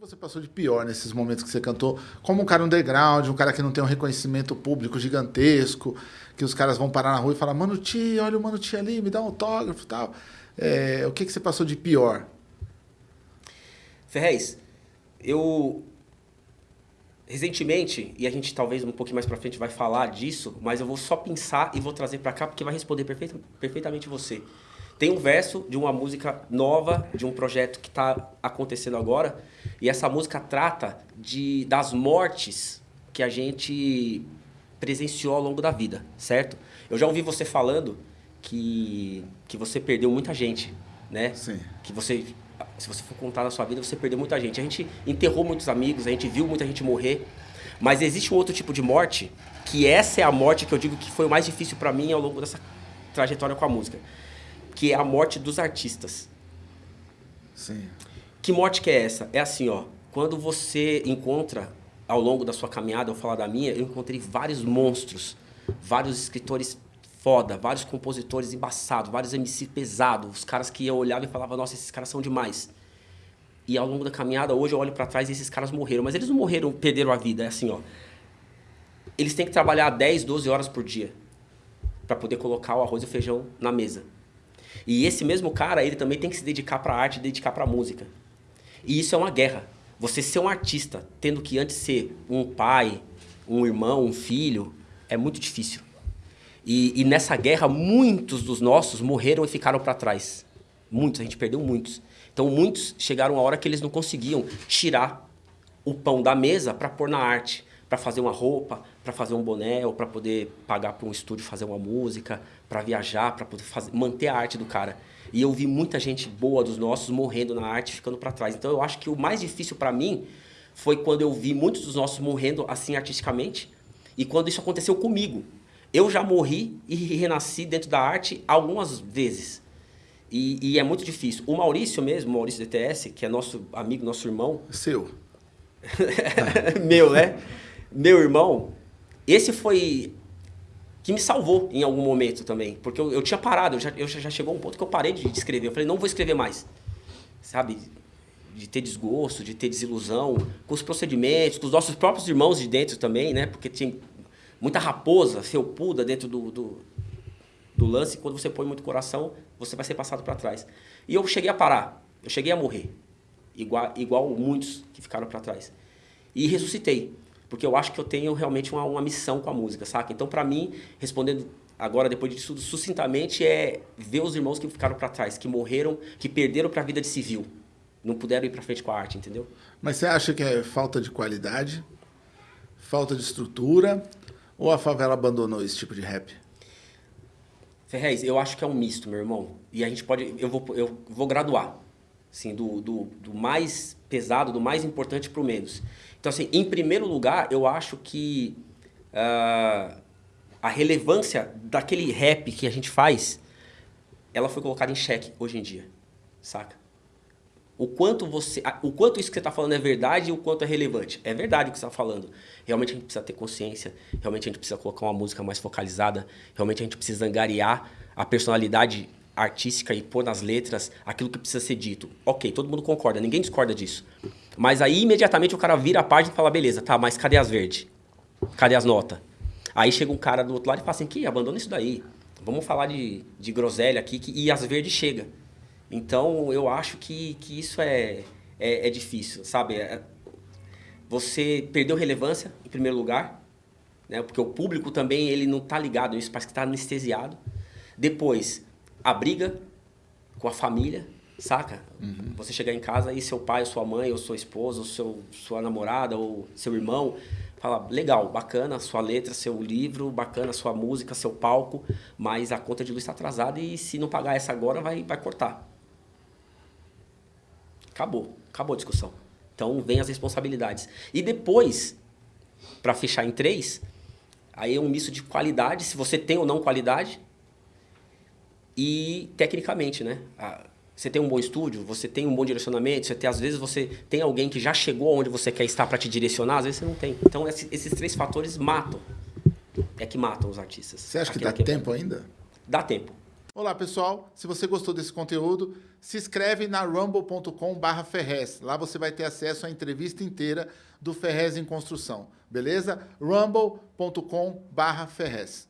você passou de pior nesses momentos que você cantou? Como um cara underground, um cara que não tem um reconhecimento público gigantesco, que os caras vão parar na rua e falar, Mano Ti, olha o Mano Ti ali, me dá um autógrafo e tal. É, o que, que você passou de pior? Ferrez, eu recentemente, e a gente talvez um pouquinho mais pra frente vai falar disso, mas eu vou só pensar e vou trazer pra cá porque vai responder perfeita, perfeitamente você. Tem um verso de uma música nova, de um projeto que está acontecendo agora, e essa música trata de, das mortes que a gente presenciou ao longo da vida, certo? Eu já ouvi você falando que, que você perdeu muita gente, né? Sim. Que você, se você for contar na sua vida, você perdeu muita gente. A gente enterrou muitos amigos, a gente viu muita gente morrer, mas existe um outro tipo de morte, que essa é a morte que eu digo que foi o mais difícil para mim ao longo dessa trajetória com a música que é a morte dos artistas. Sim. Que morte que é essa? É assim, ó. Quando você encontra ao longo da sua caminhada, eu falar da minha, eu encontrei vários monstros, vários escritores foda, vários compositores embaçados, vários MC pesados, os caras que eu olhava e falava, nossa, esses caras são demais. E ao longo da caminhada, hoje eu olho para trás e esses caras morreram, mas eles não morreram, perderam a vida, é assim, ó. Eles têm que trabalhar 10, 12 horas por dia para poder colocar o arroz e o feijão na mesa. E esse mesmo cara, ele também tem que se dedicar para a arte dedicar para a música. E isso é uma guerra. Você ser um artista, tendo que antes ser um pai, um irmão, um filho, é muito difícil. E, e nessa guerra, muitos dos nossos morreram e ficaram para trás. Muitos, a gente perdeu muitos. Então, muitos chegaram a hora que eles não conseguiam tirar o pão da mesa para pôr na arte, para fazer uma roupa, para fazer um boné, ou para poder pagar para um estúdio fazer uma música, para viajar, para poder fazer, manter a arte do cara. E eu vi muita gente boa dos nossos morrendo na arte, ficando para trás. Então eu acho que o mais difícil para mim foi quando eu vi muitos dos nossos morrendo assim artisticamente e quando isso aconteceu comigo. Eu já morri e renasci dentro da arte algumas vezes. E, e é muito difícil. O Maurício mesmo, o Maurício DTS, que é nosso amigo, nosso irmão. Seu. Meu, né? Meu irmão, esse foi que me salvou em algum momento também. Porque eu, eu tinha parado, eu já, eu já chegou um ponto que eu parei de, escrever. Eu falei, não vou escrever mais. Sabe? De ter desgosto, de ter desilusão com os procedimentos, com os nossos próprios irmãos de dentro também, né? Porque tinha muita raposa, felpuda dentro do, do, do lance. Quando você põe muito coração, você vai ser passado para trás. E eu cheguei a parar, eu cheguei a morrer. Igual, igual muitos que ficaram para trás. E ressuscitei porque eu acho que eu tenho realmente uma, uma missão com a música, saca? Então, para mim, respondendo agora, depois disso tudo, sucintamente, é ver os irmãos que ficaram para trás, que morreram, que perderam para a vida de civil. Não puderam ir para frente com a arte, entendeu? Mas você acha que é falta de qualidade, falta de estrutura, ou a favela abandonou esse tipo de rap? Ferrez, eu acho que é um misto, meu irmão. E a gente pode. Eu vou, eu vou graduar. Assim, do, do, do mais pesado, do mais importante para o menos. Então, assim, em primeiro lugar, eu acho que uh, a relevância daquele rap que a gente faz, ela foi colocada em xeque hoje em dia, saca? O quanto, você, o quanto isso que você está falando é verdade e o quanto é relevante. É verdade o que você está falando. Realmente a gente precisa ter consciência, realmente a gente precisa colocar uma música mais focalizada, realmente a gente precisa angariar a personalidade artística e pôr nas letras aquilo que precisa ser dito. Ok, todo mundo concorda, ninguém discorda disso. Mas aí, imediatamente, o cara vira a página e fala, beleza, tá, mas cadê as verdes? Cadê as notas? Aí chega um cara do outro lado e fala assim, que abandona isso daí. Vamos falar de, de groselha aqui, que, e as verdes chega. Então, eu acho que, que isso é, é, é difícil, sabe? É, você perdeu relevância, em primeiro lugar, né? porque o público também ele não está ligado nisso, parece que está anestesiado. Depois, a briga com a família, Saca? Uhum. Você chegar em casa e seu pai, ou sua mãe, ou sua esposa, ou seu, sua namorada, ou seu irmão, fala, legal, bacana sua letra, seu livro, bacana sua música, seu palco, mas a conta de luz está atrasada e se não pagar essa agora, vai, vai cortar. Acabou. Acabou a discussão. Então, vem as responsabilidades. E depois, para fechar em três, aí é um misto de qualidade, se você tem ou não qualidade, e tecnicamente, né? você tem um bom estúdio, você tem um bom direcionamento, você tem, às vezes você tem alguém que já chegou onde você quer estar para te direcionar, às vezes você não tem. Então esses três fatores matam. É que matam os artistas. Você acha que dá tempo ainda? Dá tempo. Olá, pessoal. Se você gostou desse conteúdo, se inscreve na rumble.com barra Ferrez. Lá você vai ter acesso à entrevista inteira do Ferrez em Construção. Beleza? rumble.com barra Ferrez.